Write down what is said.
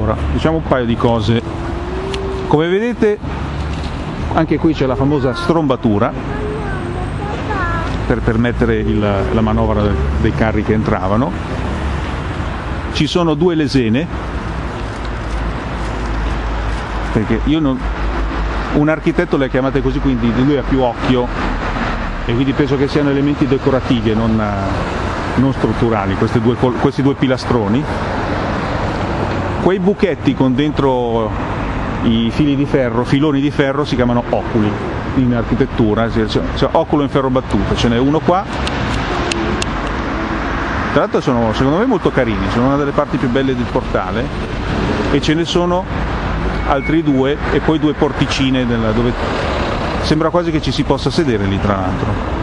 Ora, diciamo un paio di cose. Come vedete, anche qui c'è la famosa strombatura per permettere il, la manovra dei carri che entravano. Ci sono due lesene, perché io non, un architetto le ha chiamate così, quindi lui ha più occhio e quindi penso che siano elementi decorativi e non, non strutturali, due, questi due pilastroni. Quei buchetti con dentro i fili di ferro, filoni di ferro, si chiamano oculi in architettura, cioè, cioè oculo in ferro battuto, ce n'è uno qua. Tra l'altro sono secondo me molto carini, sono una delle parti più belle del portale e ce ne sono altri due e poi due porticine dove sembra quasi che ci si possa sedere lì tra l'altro.